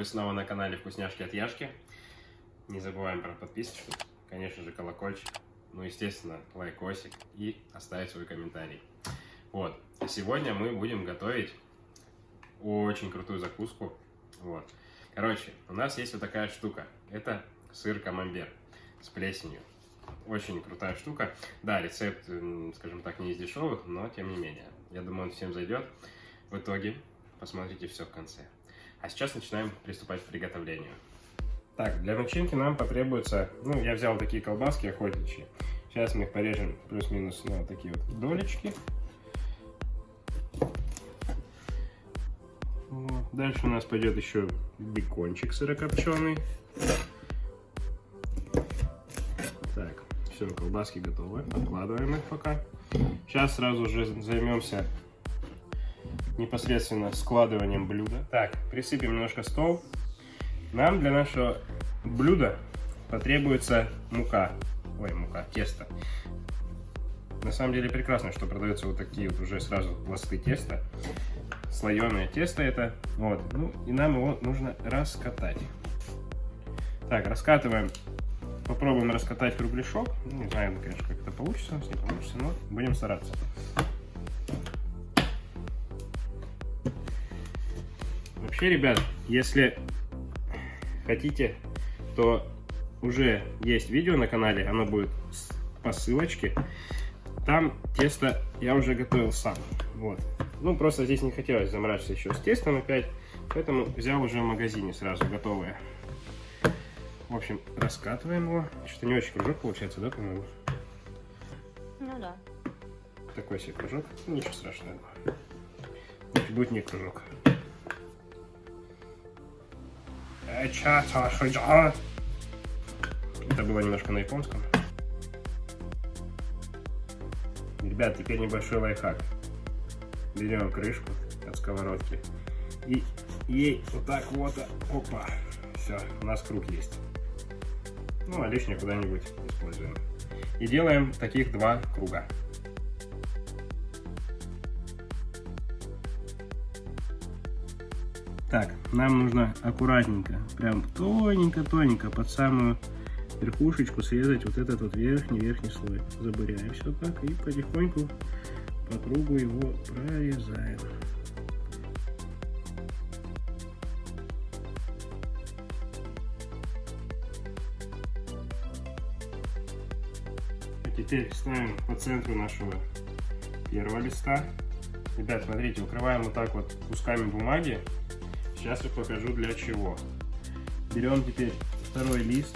Вы снова на канале Вкусняшки от Яшки. Не забываем про подписочку, конечно же колокольчик, ну естественно лайкосик и оставить свой комментарий. Вот, сегодня мы будем готовить очень крутую закуску. Вот. Короче, у нас есть вот такая штука. Это сыр камамбер с плесенью. Очень крутая штука. Да, рецепт, скажем так, не из дешевых, но тем не менее. Я думаю, он всем зайдет. В итоге посмотрите все в конце. А сейчас начинаем приступать к приготовлению. Так, для начинки нам потребуется, ну, я взял такие колбаски охотничьи. Сейчас мы их порежем плюс-минус на вот такие вот долечки. Вот. Дальше у нас пойдет еще бекончик сырокопченый. Так, все, колбаски готовы. Откладываем их пока. Сейчас сразу же займемся непосредственно складыванием блюда. Так, присыпем немножко стол. Нам для нашего блюда потребуется мука. Ой, мука, тесто. На самом деле прекрасно, что продаются вот такие вот уже сразу пласты теста. Слоеное тесто это. Вот. Ну, и нам его нужно раскатать. Так, раскатываем. Попробуем раскатать кругляшок. Ну, не знаю, конечно, как это получится, не получится, но будем стараться. Вообще, ребят, если хотите, то уже есть видео на канале, оно будет по ссылочке. Там тесто я уже готовил сам. Вот. Ну, просто здесь не хотелось заморачиваться еще с тестом опять, поэтому взял уже в магазине сразу готовое. В общем, раскатываем его. Что-то не очень кружок получается, да, по-моему? Ну да. Такой себе кружок. Ничего страшного. Будет не кружок. Это было немножко на японском. Ребят, теперь небольшой лайфхак. Берем крышку от сковородки и ей вот так вот, опа, все, у нас круг есть. Ну, а лишнее куда-нибудь используем. И делаем таких два круга. Так, нам нужно аккуратненько, прям тоненько-тоненько под самую верхушечку срезать вот этот вот верхний-верхний слой. Забыряем все так и потихоньку по кругу его прорезаем. А теперь ставим по центру нашего первого листа. Ребят, смотрите, укрываем вот так вот кусками бумаги Сейчас я покажу для чего. Берем теперь второй лист,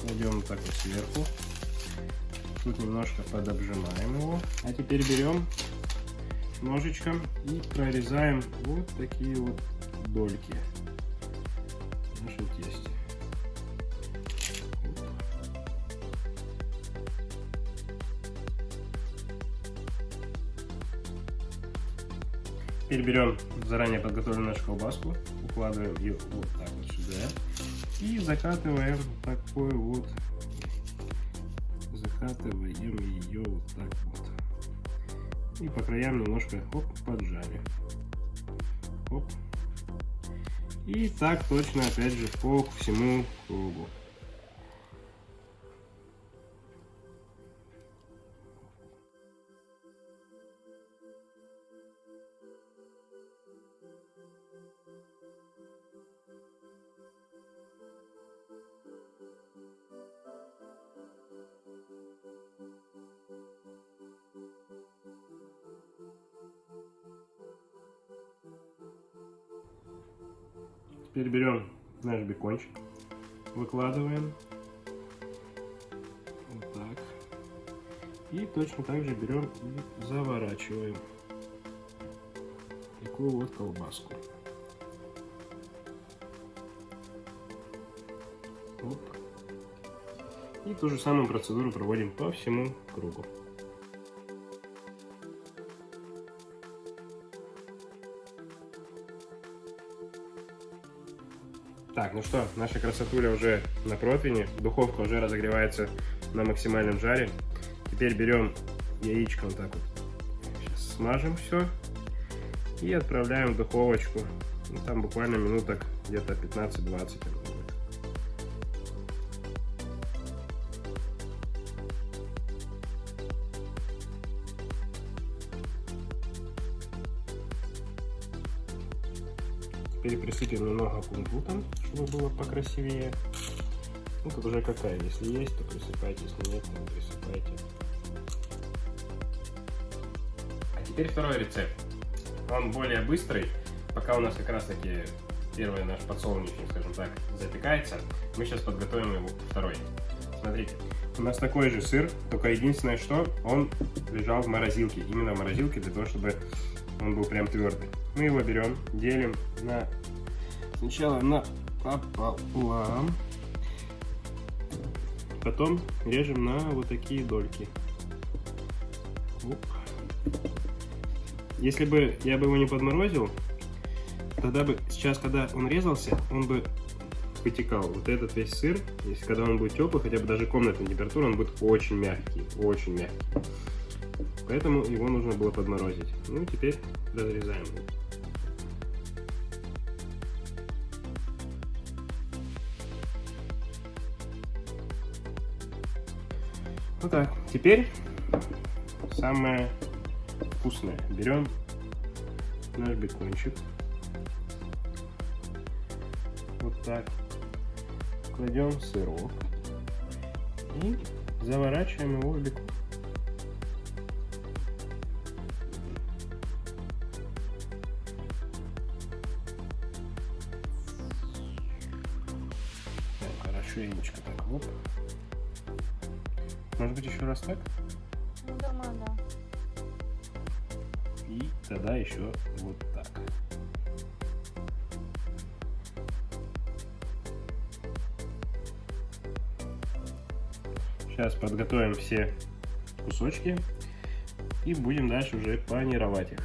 кладем вот так вот сверху. Тут немножко подобжимаем его. А теперь берем ножичком и прорезаем вот такие вот дольки Теперь берем заранее подготовленную нашу колбаску, укладываем ее вот так вот сюда и закатываем такой вот, закатываем ее вот так вот. И по краям немножко хоп, поджали. Хоп. И так точно опять же по всему кругу. Теперь берем наш бекончик, выкладываем. Вот так. И точно так же берем и заворачиваем такую вот колбаску. Оп. И ту же самую процедуру проводим по всему кругу. Так, ну что, наша красотуля уже на противне, духовка уже разогревается на максимальном жаре. Теперь берем яичко вот так вот, сейчас смажем все и отправляем в духовочку. Ну, там буквально минуток где-то 15-20 присыпем немного кунжутом, чтобы было покрасивее. Ну, тут уже какая, если есть, то присыпайте, если нет, то не присыпайте. А теперь второй рецепт. Он более быстрый. Пока у нас как раз таки первый наш подсолнечник, скажем так, запекается, мы сейчас подготовим его второй. Смотрите, у нас такой же сыр, только единственное, что он лежал в морозилке. Именно в морозилке для того, чтобы он был прям твердый. Мы его берем, делим на сначала на пополам, потом режем на вот такие дольки. Оп. Если бы я бы его не подморозил, тогда бы сейчас, когда он резался, он бы вытекал. Вот этот весь сыр, если когда он будет теплый, хотя бы даже комнатная температура, он будет очень мягкий, очень мягкий. Поэтому его нужно было подморозить. Ну, теперь разрезаем. Вот так. Теперь самое вкусное. Берем наш бекончик. Вот так. Кладем сырок. И заворачиваем его в бекон. Так, хорошенечко так, вот. Может быть еще раз так? Ну, думаю, да. И тогда еще вот так. Сейчас подготовим все кусочки и будем дальше уже панировать их.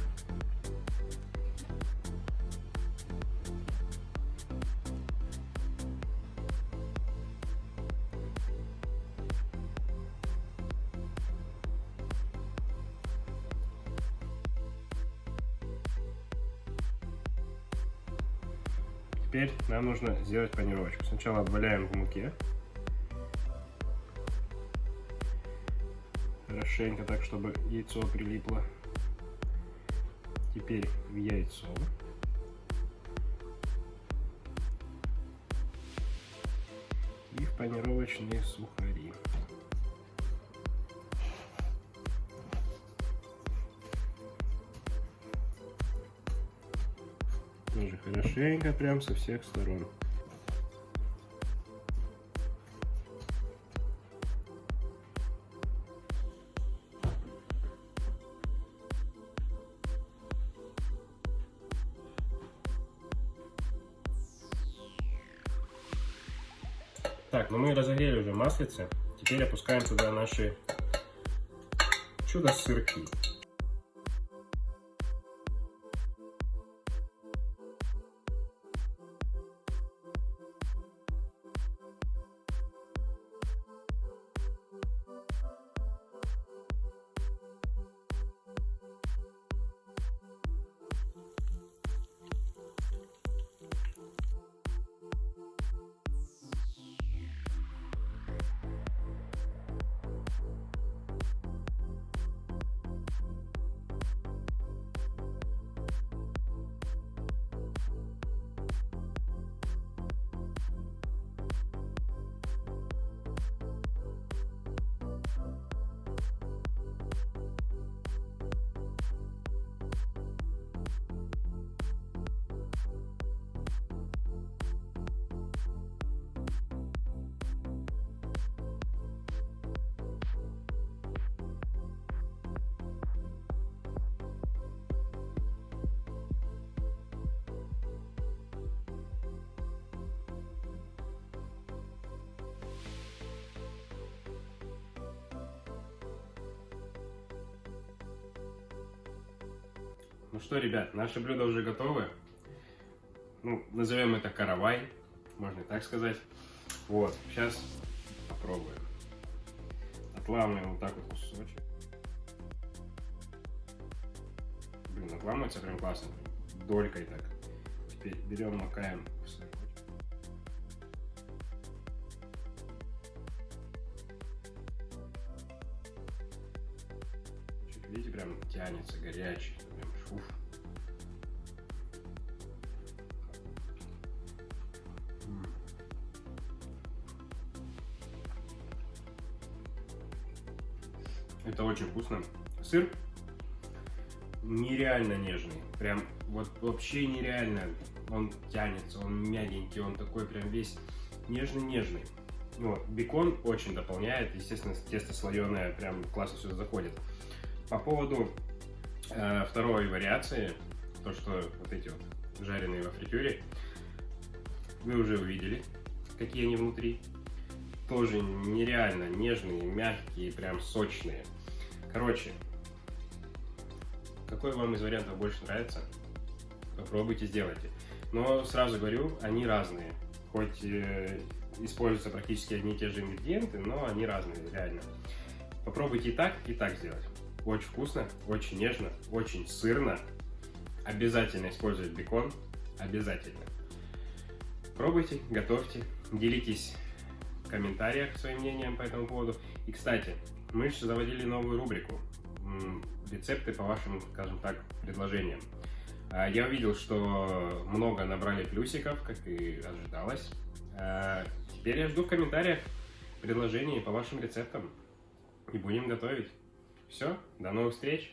Нужно сделать панировочку. Сначала обваляем в муке. Хорошенько так, чтобы яйцо прилипло. Теперь в яйцо. И в панировочные сухари. Тоже хорошенько, прям со всех сторон. Так, ну мы разогрели уже маслице. Теперь опускаем туда наши чудо-сырки. Ну что, ребят, наши блюда уже готовы. Ну, назовем это каравай, можно и так сказать. Вот, сейчас попробуем. Отламываем вот так вот кусочек. Блин, отламывается прям классно. Долькой так. Теперь берем, макаем. Видите, прям тянется горячий. Это очень вкусно. Сыр нереально нежный. Прям вот вообще нереально. Он тянется, он мягенький, он такой прям весь нежный-нежный. Вот. Бекон очень дополняет. Естественно, тесто слоеное прям классно сюда заходит. По поводу э, второй вариации, то, что вот эти вот жареные во фритюре, вы уже увидели, какие они внутри. Тоже нереально нежные, мягкие, прям сочные. Короче, какой вам из вариантов больше нравится, попробуйте, сделайте. Но сразу говорю, они разные. Хоть э, используются практически одни и те же ингредиенты, но они разные, реально. Попробуйте и так, и так сделать. Очень вкусно, очень нежно, очень сырно. Обязательно использовать бекон, обязательно. Пробуйте, готовьте, делитесь комментариях своим мнением по этому поводу. И, кстати, мы еще заводили новую рубрику рецепты по вашим, скажем так, предложениям. А, Я увидел, что много набрали плюсиков, как и ожидалось. А, Теперь я жду в комментариях предложений по вашим рецептам. И будем готовить. Все, до новых встреч!